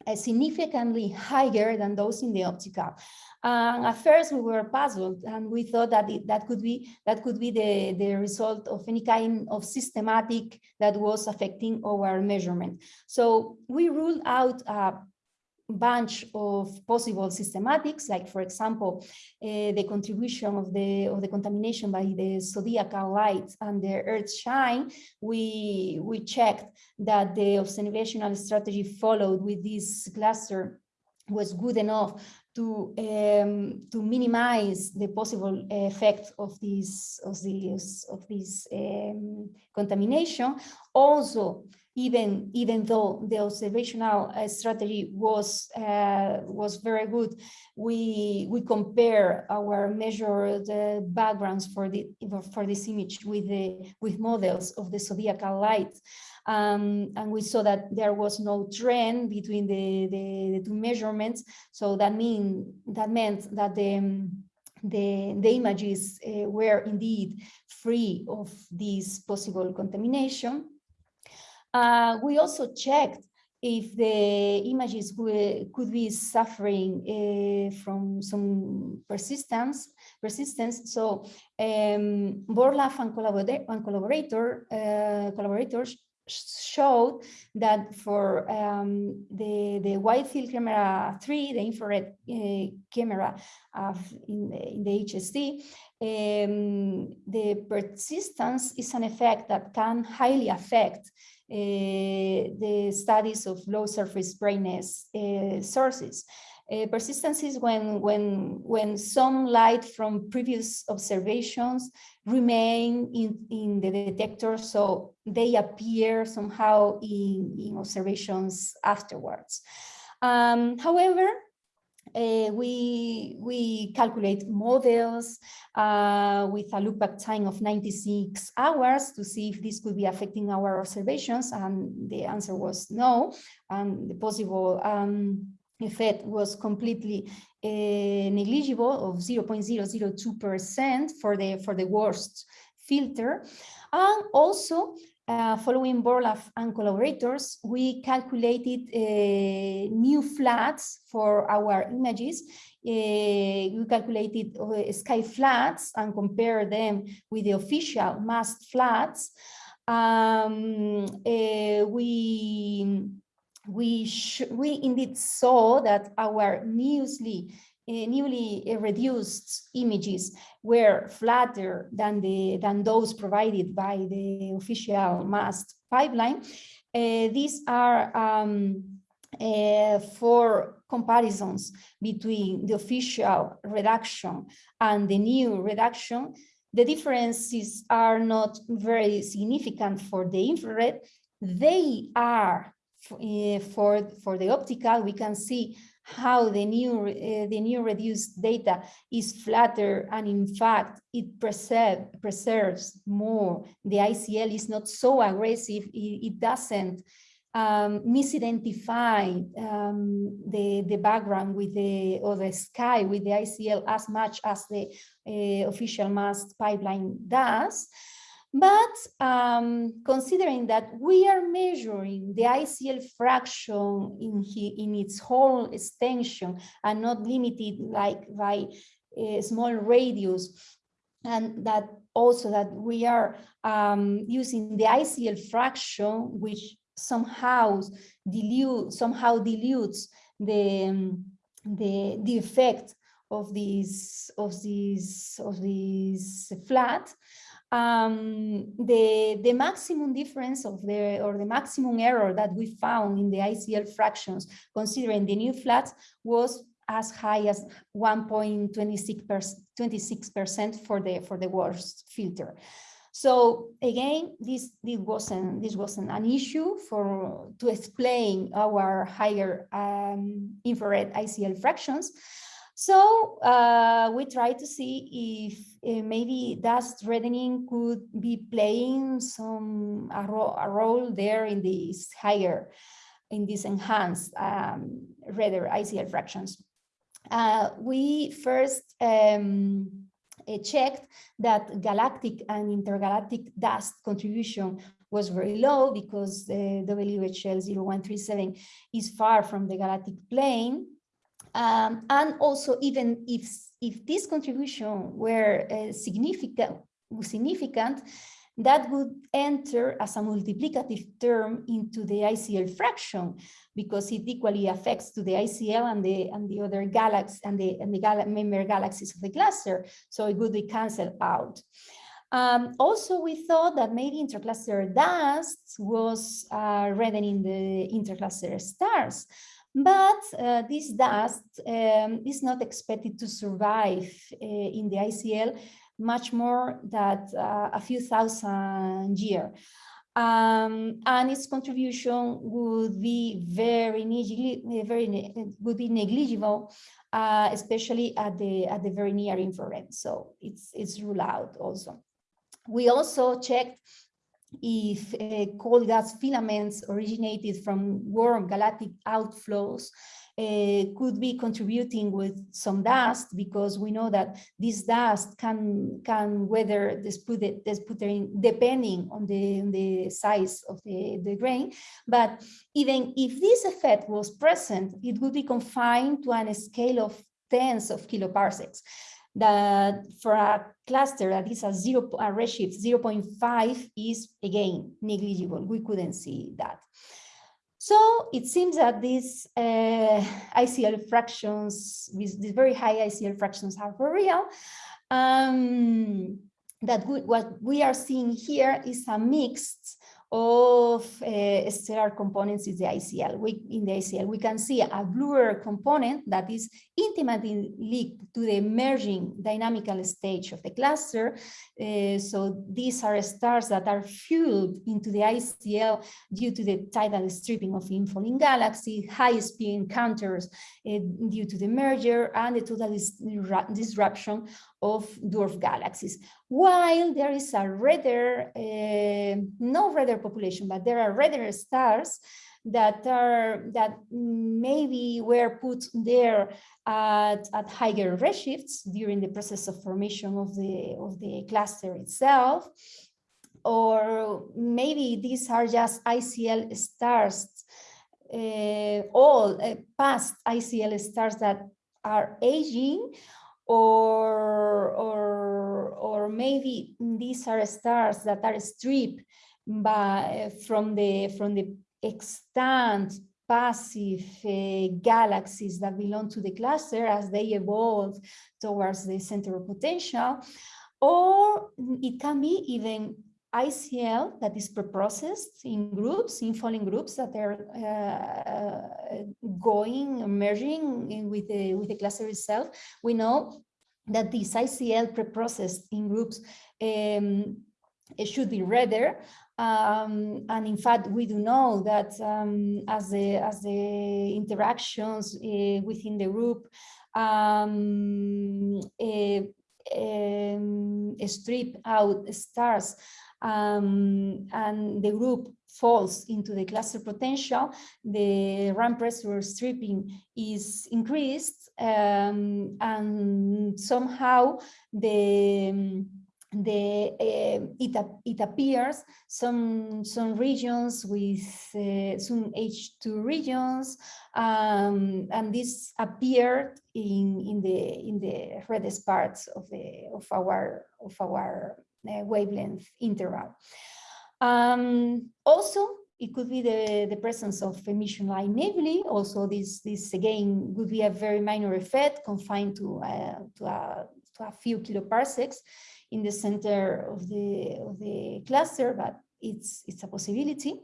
Uh, significantly higher than those in the optical. And at first we were puzzled and we thought that it, that could be that could be the, the result of any kind of systematic that was affecting our measurement. So we ruled out a bunch of possible systematics, like for example, uh, the contribution of the of the contamination by the zodiacal light and the earth shine, we we checked that the observational strategy followed with this cluster was good enough to um, to minimize the possible effect of this of this of this um, contamination. Also, even even though the observational uh, strategy was uh, was very good, we we compare our measured uh, backgrounds for the for this image with the with models of the zodiacal light. Um, and we saw that there was no trend between the, the, the two measurements. So that mean that meant that the um, the, the images uh, were indeed free of this possible contamination. Uh, we also checked if the images could be suffering uh, from some persistence, persistence. So um, and, and collaborator, uh, collaborators showed that for um, the, the wide field camera 3, the infrared uh, camera in, the, in the HST, um, the persistence is an effect that can highly affect uh, the studies of low surface brightness uh, sources. Uh, persistence is when, when, when some light from previous observations remain in, in the detector, so they appear somehow in, in observations afterwards. Um, however, uh, we we calculate models uh, with a loopback time of 96 hours to see if this could be affecting our observations and the answer was no and the possible um, effect was completely uh, negligible of 0.002% for the for the worst filter and also uh, following Borlaff and collaborators, we calculated uh, new flats for our images. Uh, we calculated sky flats and compare them with the official MAST flats. Um, we we we indeed saw that our newly uh, newly reduced images were flatter than the than those provided by the official MAST pipeline. Uh, these are um, uh, for comparisons between the official reduction and the new reduction. The differences are not very significant for the infrared. They are for, for the optical. We can see how the new uh, the new reduced data is flatter and in fact it preserve, preserves more the ICL is not so aggressive it, it doesn't um, misidentify um, the the background with the or the sky with the ICL as much as the uh, official MAST pipeline does but um, considering that we are measuring the ICL fraction in, in its whole extension and not limited like by a small radius, and that also that we are um, using the ICL fraction, which somehow dilute somehow dilutes the the the effect of this of this of this flat, um, the, the maximum difference of the, or the maximum error that we found in the ICL fractions, considering the new flats, was as high as 1.26% for the, for the worst filter. So again, this, this wasn't this wasn't an issue for to explain our higher um, infrared ICL fractions. So uh, we try to see if uh, maybe dust reddening could be playing some a, ro a, role there in this higher, in these enhanced um, redder ICL fractions. Uh, we first um, uh, checked that galactic and intergalactic dust contribution was very low because the WHL 0137 is far from the galactic plane. Um, and also even if, if this contribution were uh, significant, significant, that would enter as a multiplicative term into the ICL fraction because it equally affects to the ICL and the and the other galaxies and the and the gal member galaxies of the cluster. So it would be cancelled out. Um, also, we thought that maybe intercluster dust was uh, reddening the intercluster stars. But uh, this dust um, is not expected to survive uh, in the ICL much more than uh, a few thousand years. Um, and its contribution would be very, very would be negligible, uh, especially at the at the very near infrared. So it's it's ruled out also. We also checked if uh, cold gas filaments originated from warm galactic outflows uh, could be contributing with some dust because we know that this dust can can weather the sputtering depending on the, on the size of the, the grain. But even if this effect was present, it would be confined to a scale of tens of kiloparsecs that for a cluster that is a zero a redshift 0.5 is again negligible. We couldn't see that. So it seems that these uh, ICL fractions, with these very high ICL fractions are for real. Um, that we, what we are seeing here is a mixed of uh, stellar components is the ICL. We, in the ICL, we can see a bluer component that is intimately linked to the emerging dynamical stage of the cluster. Uh, so these are stars that are fueled into the ICL due to the tidal stripping of infalling galaxies, high speed encounters uh, due to the merger, and the total disruption of dwarf galaxies. While there is a redder, uh, no redder population, but there are redder stars that are that maybe were put there at, at higher redshifts during the process of formation of the of the cluster itself or maybe these are just ICL stars uh, all uh, past ICL stars that are aging or, or, or maybe these are stars that are stripped by, from, the, from the extant passive uh, galaxies that belong to the cluster as they evolve towards the center of potential, or it can be even ICL that is preprocessed in groups, in falling groups that are uh, going, merging with the, with the cluster itself. We know that this ICL preprocessed in groups um, should be redder. Um, and in fact, we do know that um, as, the, as the interactions uh, within the group um, uh, um, strip out stars um, and the group falls into the cluster potential, the ram pressure stripping is increased um, and somehow the the uh, it, it appears some some regions with uh, some H2 regions um, and this appeared in in the in the reddest parts of the of our of our wavelength interval. Um, also, it could be the, the presence of emission line nebulae. Also, this, this again would be a very minor effect confined to, uh, to, a, to a few kiloparsecs in the center of the, of the cluster, but it's, it's a possibility.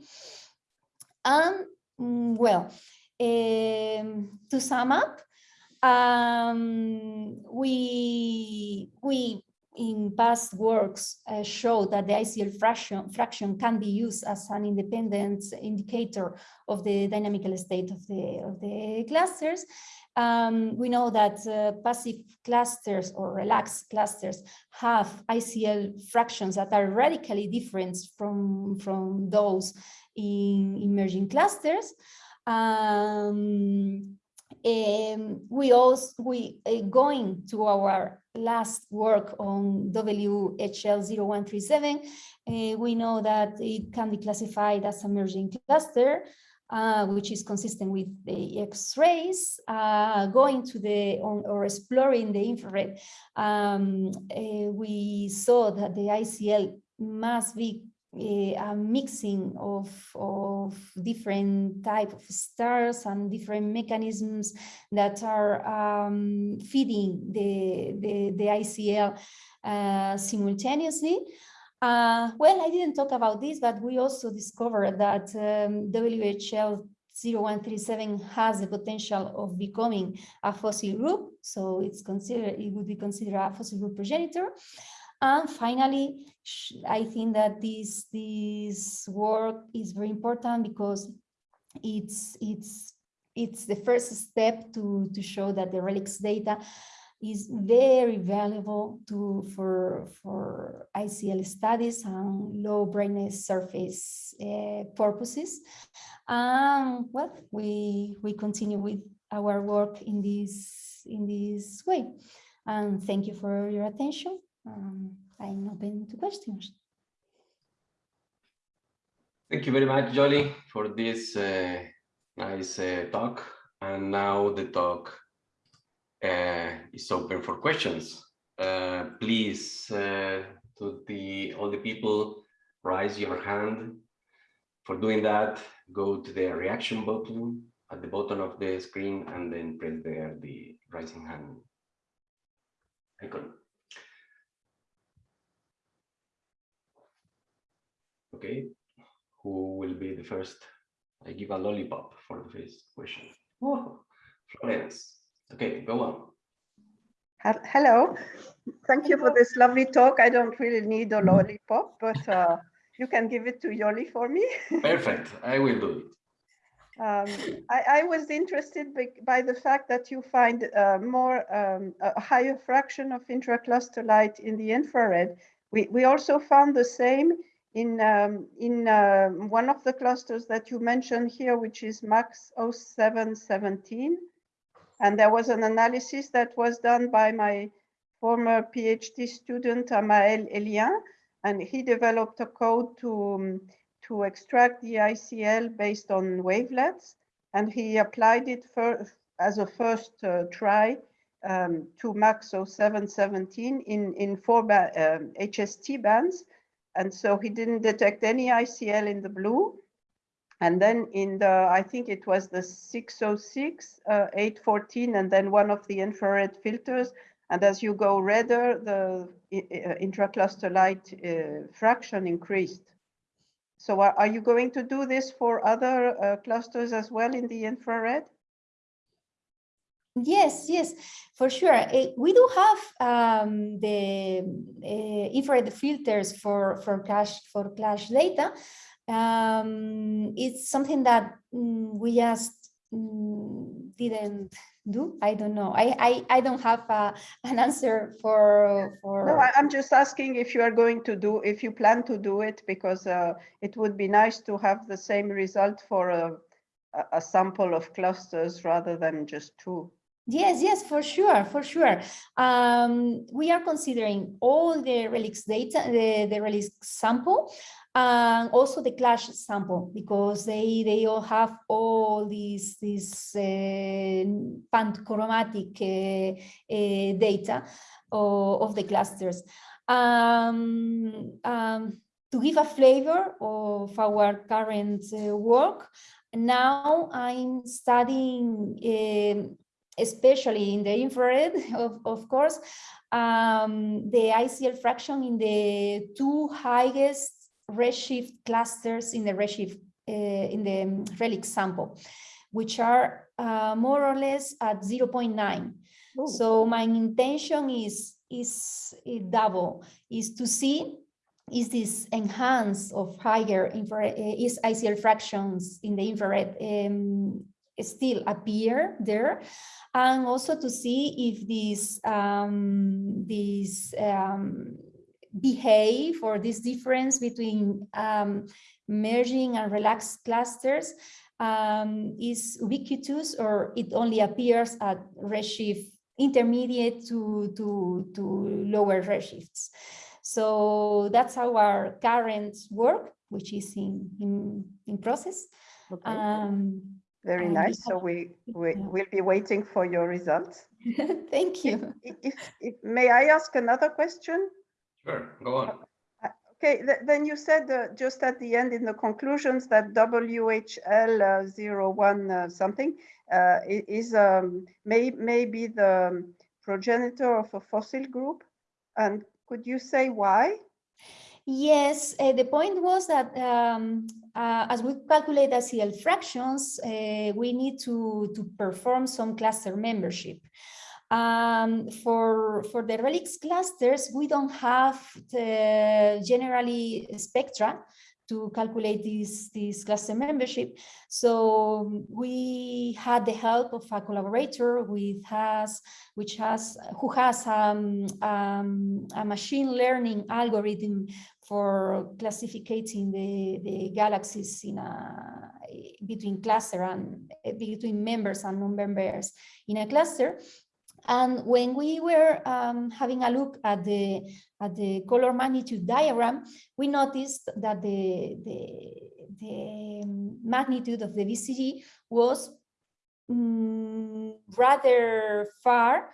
And mm, well, um, to sum up, um, we, we in past works uh, show that the ICL fraction, fraction can be used as an independent indicator of the dynamical state of the, of the clusters. Um, we know that uh, passive clusters or relaxed clusters have ICL fractions that are radically different from, from those in emerging clusters. Um, um, we also we uh, going to our last work on WHL0137, uh, we know that it can be classified as a merging cluster, uh, which is consistent with the X-rays, uh, going to the, or, or, exploring the infrared, um, uh, we saw that the ICL must be a mixing of, of different type of stars and different mechanisms that are um, feeding the, the, the ICL uh, simultaneously. Uh, well, I didn't talk about this, but we also discovered that um, WHL 0137 has the potential of becoming a fossil group, so it's considered it would be considered a fossil group progenitor. And finally, I think that this, this work is very important because it's, it's, it's the first step to, to show that the RELICS data is very valuable to for for ICL studies and low brightness surface uh, purposes. Um, well, we we continue with our work in this in this way. And thank you for your attention um, I'm open to questions. Thank you very much, Jolie, for this uh, nice uh, talk. And now the talk uh, is open for questions. Uh, please, uh, to the all the people, raise your hand. For doing that, go to the reaction button at the bottom of the screen and then press there the raising hand icon. Okay, who will be the first? I give a lollipop for the first question. Oh, Florence. Okay, go on. Hello, thank you for this lovely talk. I don't really need a lollipop, but uh, you can give it to Yoli for me. Perfect, I will do it. Um, I, I, was interested by, by, the fact that you find uh, more um, a higher fraction of intracluster light in the infrared. We, we also found the same in, um, in uh, one of the clusters that you mentioned here, which is MACS 0717. And there was an analysis that was done by my former PhD student, Amael Ellien, and he developed a code to, um, to extract the ICL based on wavelets. And he applied it for, as a first uh, try um, to MACS 0717 in, in four ba um, HST bands and so he didn't detect any ICL in the blue. And then in the, I think it was the 606, uh, 814, and then one of the infrared filters. And as you go redder, the uh, intracluster light uh, fraction increased. So are, are, you going to do this for other uh, clusters as well in the infrared? Yes, yes, for sure. Uh, we do have um, the uh, infrared filters for for CLASH for CLASH data. Um, it's something that um, we just mm, didn't do. I don't know. I I, I don't have uh, an answer for for. No, I, am just asking if you are going to do if you plan to do it because uh, it would be nice to have the same result for a a sample of clusters rather than just two. Yes, yes, for sure, for sure. Um, we are considering all the RELICS data, the, the RELICS sample, and also the CLASH sample, because they, they all have all these, these uh, panchromatic uh, uh, data of, of, the clusters. Um, um, to give a flavor of our current uh, work, now I'm studying, um, especially in the infrared, of, of course, um, the ICL fraction in the two highest redshift clusters in the redshift uh, in the relic sample, which are uh, more or less at 0.9. So my intention is is double is to see is this enhance of higher infrared uh, is ICL fractions in the infrared um, still appear there and also to see if these um, these um, behave or this difference between um, merging and relaxed clusters um, is ubiquitous or it only appears at redshift intermediate to, to, to lower redshifts. So that's our current work, which is in, in, in process. Okay. Um, Very and nice. So we, we yeah. will be waiting for your results. Thank you. If, if, if, may I ask another question? Sure, go on. Okay, th- then you said uh, just at the end in the conclusions that WHL uh, 01 uh, something uh, is um, may, may be the progenitor of a fossil group. And could you say why? Yes, uh, the point was that um, uh, as we calculate ICL fractions, uh, we need to, to perform some cluster membership. Um, for, for the RELICS clusters, we don't have the generally spectra to calculate this, this cluster membership. So we had the help of a collaborator with has, which has, who has um, um, a machine learning algorithm for classifying the, the galaxies in a, between cluster and between members and non-members in a cluster. And when we were um, having a look at the at the color magnitude diagram, we noticed that the the, the magnitude of the BCG was mm, rather far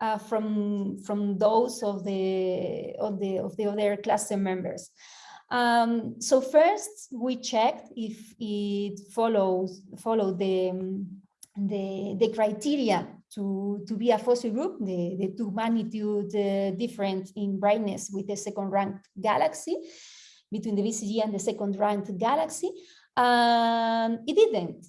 uh, from from those of the of the of the other cluster members. Um, so first we checked if it follows followed the the the criteria to, to be a fossil group, the, the two magnitude uh, difference in brightness with the second ranked galaxy, between the BCG and the second ranked galaxy. Um, it didn't.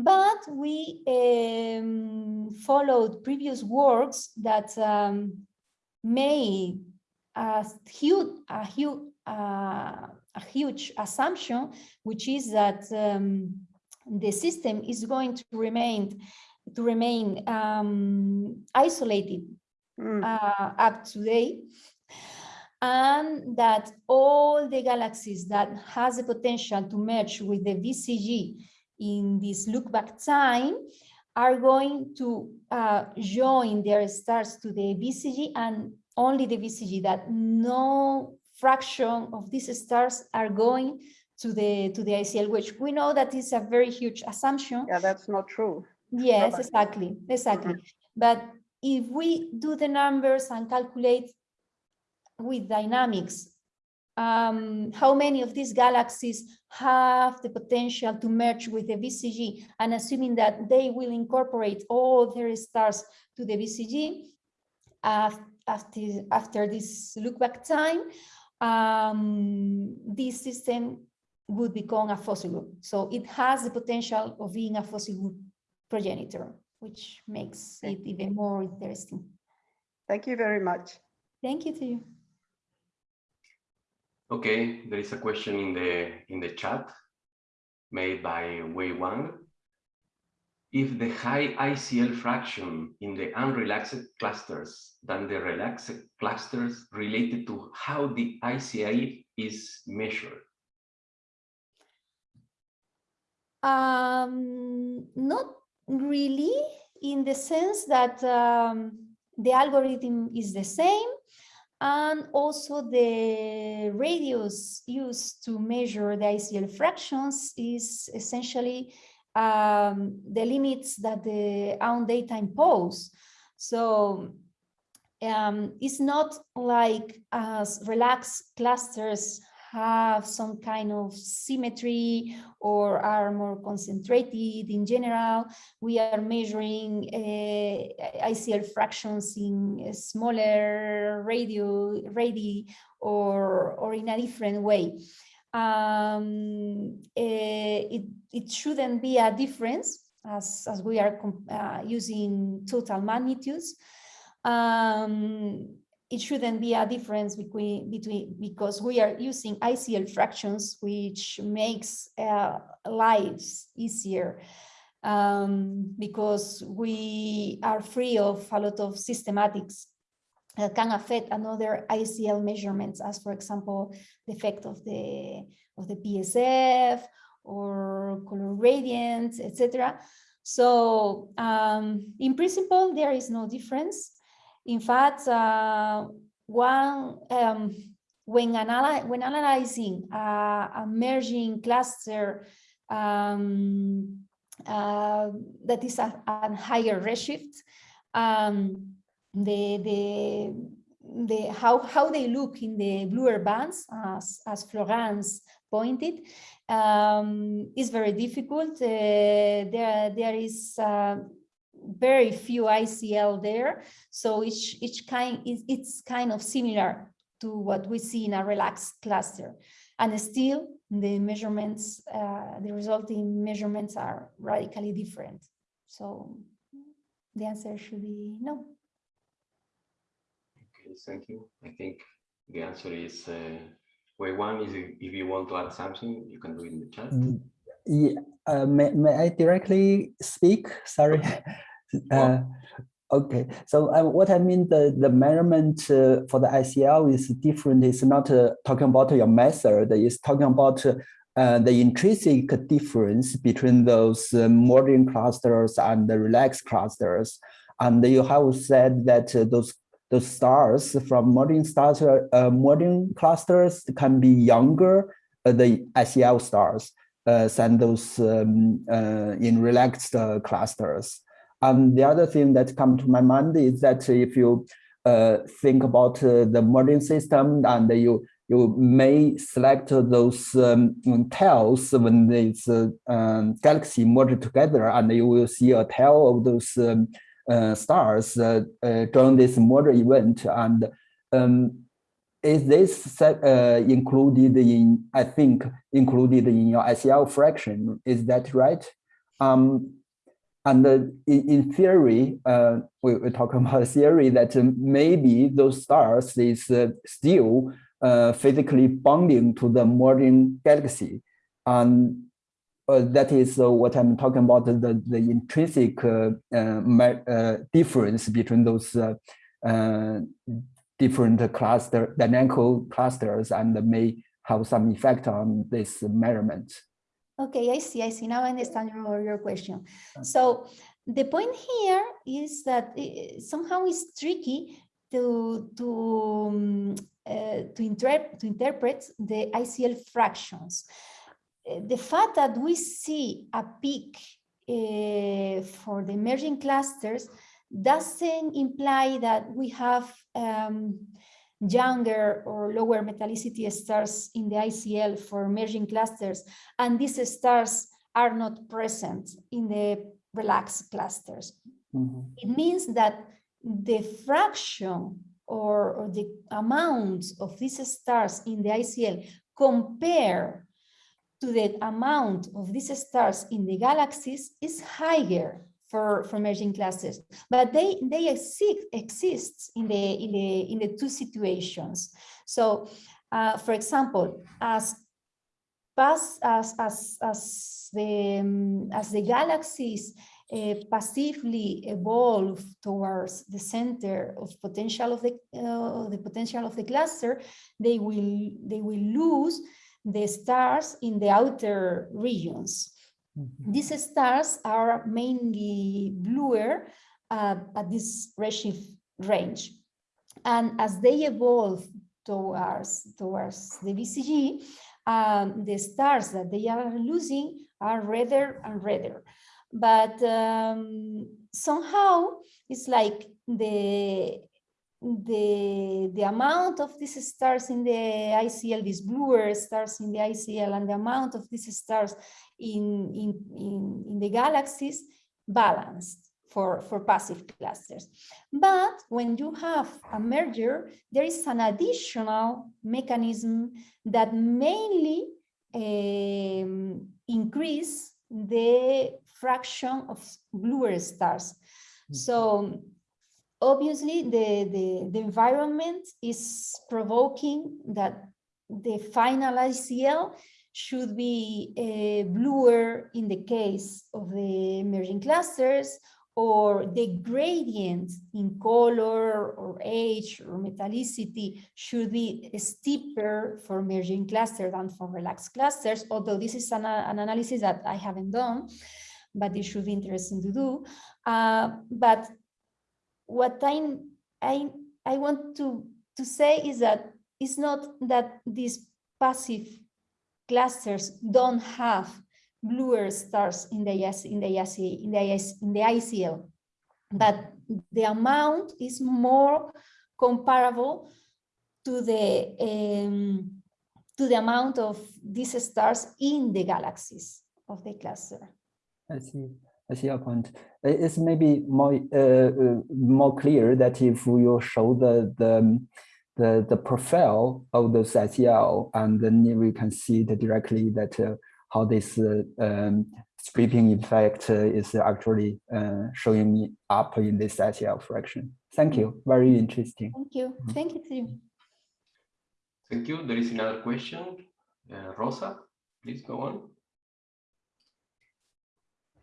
But we um, followed previous works that um, made a huge, a huge, uh, a huge assumption, which is that um, the system is going to remain to remain um, isolated Mm, uh, up to date and that all the galaxies that has the potential to merge with the BCG in this look back time are going to uh, join their stars to the BCG and only the BCG that no fraction of these stars are going to the to the ICL, which we know that is a very huge assumption. yeah, that's not true. Yes, Robert. exactly, exactly. But if we do the numbers and calculate with dynamics, um, how many of these galaxies have the potential to merge with the BCG, and assuming that they will incorporate all their stars to the BCG af- after, after this look back time, um, this system would become a fossil group. So it has the potential of being a fossil group progenitor, which makes it even more interesting. Thank you very much. Thank you to you. Okay, there is a question in the in the chat made by Wei Wang. If the high ICL fraction in the unrelaxed clusters than the relaxed clusters related to how the ICL is measured. Um, not really, in the sense that um, the algorithm is the same, and also the radius used to measure the ICL fractions is essentially um, the limits that the own data impose. So um, it's not like as relaxed clusters have some kind of symmetry or are more concentrated in general. We are measuring uh, ICL fractions in smaller radio, radii or, or in a different way. Um, uh, it, it shouldn't be a difference as, as we are uh, using total magnitudes. Um, it shouldn't be a difference between between because we are using ICL fractions, which makes uh, lives easier um, because we are free of a lot of systematics that can affect another ICL measurements, as for example, the effect of the of the PSF or color gradients, etc. So um, in principle, there is no difference. In fact, uh, one um, when, analy when analyzing uh, a merging cluster um, uh, that is a, a higher redshift, um, the the the how how they look in the bluer bands as as Florence pointed um, is very difficult. Uh, there there is uh, very few ICL there. So each, each kind is it's kind of similar to what we see in a relaxed cluster. And still the measurements, uh, the resulting measurements are radically different. So the answer should be no. Okay, thank you. I think the answer is uh, way one is if you want to add something, you can do it in the chat. Mm, yeah, uh, may, may I directly speak? Sorry. Uh, okay, so uh, what I mean the the measurement uh, for the ICL is different. It's not uh, talking about your method. It's talking about uh, the intrinsic difference between those uh, merging clusters and the relaxed clusters. And you have said that those those stars from merging starter merging clusters can be younger the ICL stars than those um, in relaxed clusters. And the other thing that comes to my mind is that if you uh, think about uh, the merging system and you you may select those um, tails when this uh, um, galaxy merge together and you will see a tail of those um, uh, stars uh, uh, during this merger event. And um, is this set, included in I think included in your ICL fraction? Is that right? Um, and uh, in, theory, uh, we, we talk about theory that uh, maybe those stars is uh, still uh, physically bonding to the merging galaxy. And uh, that is what I'm talking about, the, the intrinsic difference between those different cluster, dynamical clusters and may have some effect on this measurement. Okay, I see, I see. Now I understand your, your question. So the point here is that it, somehow it's tricky to to um, uh, to, interpret to interpret the ICL fractions. The fact that we see a peak uh, for the emerging clusters doesn't imply that we have um, younger or lower metallicity stars in the ICL for merging clusters, and these stars are not present in the relaxed clusters. Mm -hmm. It means that the fraction or, or, the amount of these stars in the ICL compare to the amount of these stars in the galaxies is higher for, for merging classes, but they they exist exist in the in the in the two situations. So, uh, for example, as as as as the um, as the galaxies uh, passively evolve towards the center of potential of the uh, the potential of the cluster, they will they will lose the stars in the outer regions. Mm-hmm. These stars are mainly bluer uh, at this redshift range. And as they evolve towards, towards the BCG, um, the stars that they are losing are redder and redder. But um, somehow it's like the the the amount of these stars in the ICL, these bluer stars in the ICL, and the amount of these stars in in in, in the galaxies balanced for, for passive clusters. But when you have a merger, there is an additional mechanism that mainly um, increase the fraction of bluer stars. So obviously the, the, the environment is provoking that the final ICL should be uh, bluer in the case of the emerging clusters or the gradient in color or age or metallicity should be steeper for merging clusters than for relaxed clusters, although this is an, an analysis that I haven't done, but it should be interesting to do. Uh, but what I, I, I want to, to say is that it's not that these passive clusters don't have bluer stars in the in the in the in the ICL, but the amount is more comparable to the um, to the amount of these stars in the galaxies of the cluster. I see. I see your point. It's maybe more uh, uh, more clear that if you show the the the, the profile of the ICL, and then we can see the directly that uh, how this uh, um, stripping effect uh, is actually uh, showing up in this ICL fraction. Thank you. Very interesting. Thank you. Thank you, Tim. Thank you. There is another question. Uh, Rosa, please go on.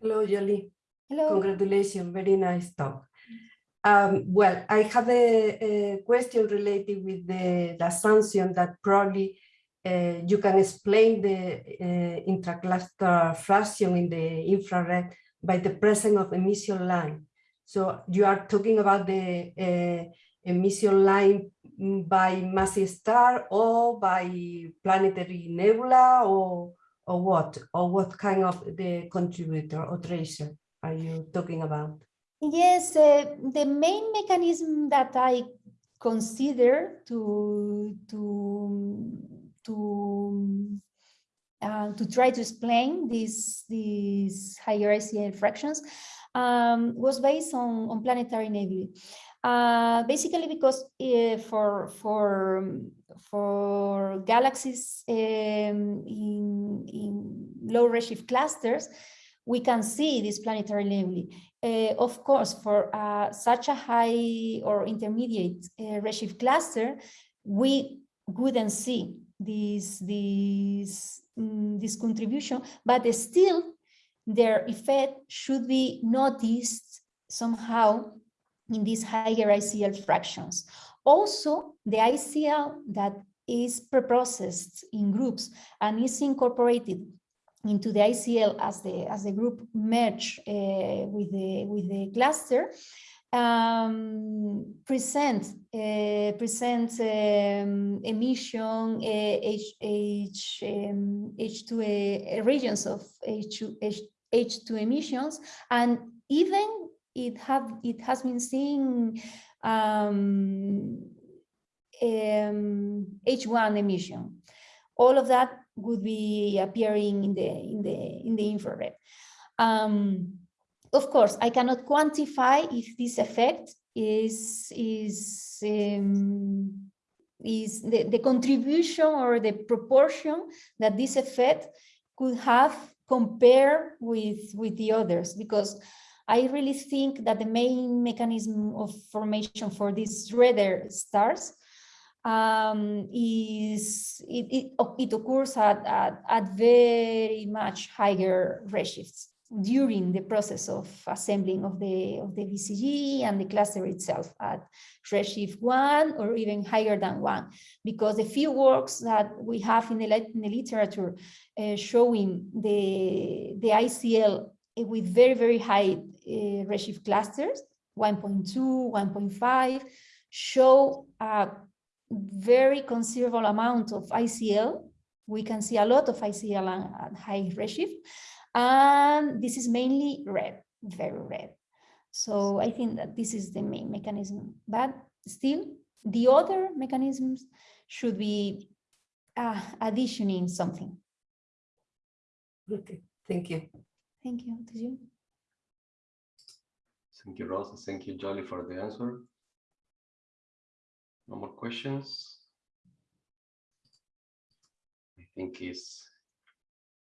Hello, Jolie. Hello. Congratulations. Very nice talk. Um, well, I have a, a, question related with the, the assumption that probably uh, you can explain the uh, intracluster fraction in the infrared by the presence of emission line. So you are talking about the uh, emission line by massive star or by planetary nebula or or what or what kind of the contributor or tracer are you talking about? Yes, uh, the main mechanism that I consider to to to uh, to try to explain these these higher ICL fractions um, was based on, on planetary nebulae. Uh, basically because uh, for for for galaxies um, in, in low redshift clusters, we can see this planetary nebulae. Uh, of course, for uh, such a high or intermediate uh, redshift cluster, we wouldn't see this this um, this contribution, but still their effect should be noticed somehow in these higher ICL fractions. Also, the ICL that is preprocessed in groups and is incorporated into the ICL as the as the group merge uh, with the with the cluster um, present uh, present um, emission uh, H, H, um, H2 uh, regions of H2, H, H2 emissions. And even it have it has been seen um, H1 um, emission. All of that would be appearing in the in the in the infrared. Um, of course, I cannot quantify if this effect is is um, is the, the contribution or the proportion that this effect could have compared with with the others because I really think that the main mechanism of formation for these redder stars um, is it, it, it occurs at, at, at very much higher redshifts during the process of assembling of the of the BCG and the cluster itself at redshift one or even higher than one, because the few works that we have in the, in the literature uh, showing the the ICL with very very high uh, redshift clusters, 1.2, 1.5, show a very considerable amount of ICL. We can see a lot of ICL at high redshift and this is mainly red, very red. So I think that this is the main mechanism, but still the other mechanisms should be uh, additioning something. Okay, thank you. Thank you. To you. Thank you, Rosa. Thank you, Jolly, for the answer. No more questions? I think is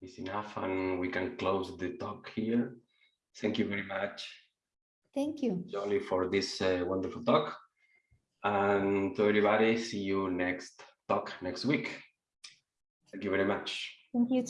is enough and we can close the talk here. Thank you very much, Thank you. Jolly, for this uh, wonderful talk. And to everybody, see you next talk next week. Thank you very much. Thank you.